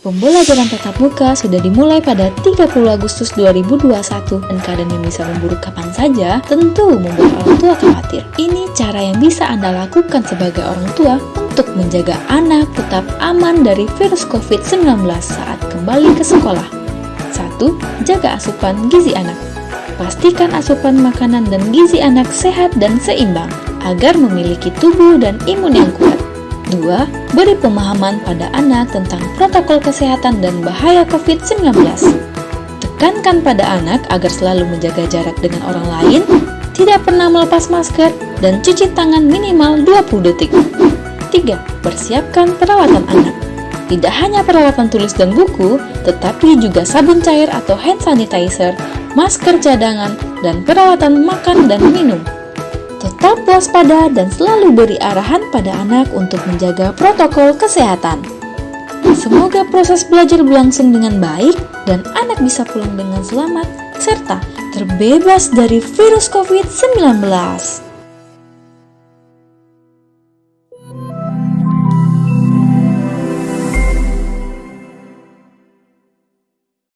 Pembelajaran tatap muka sudah dimulai pada 30 Agustus 2021 dan keadaan yang bisa memburuk kapan saja tentu membuat orang tua khawatir. Ini cara yang bisa Anda lakukan sebagai orang tua untuk menjaga anak tetap aman dari virus COVID-19 saat kembali ke sekolah. 1. Jaga asupan gizi anak. Pastikan asupan makanan dan gizi anak sehat dan seimbang agar memiliki tubuh dan imun yang kuat. 2. Beri pemahaman pada anak tentang protokol kesehatan dan bahaya COVID-19. Tekankan pada anak agar selalu menjaga jarak dengan orang lain, tidak pernah melepas masker, dan cuci tangan minimal 20 detik. 3. Persiapkan perawatan anak. Tidak hanya perawatan tulis dan buku, tetapi juga sabun cair atau hand sanitizer, masker cadangan, dan perawatan makan dan minum. Tetap waspada dan selalu beri arahan pada anak untuk menjaga protokol kesehatan. Semoga proses belajar berlangsung dengan baik dan anak bisa pulang dengan selamat serta terbebas dari virus COVID-19.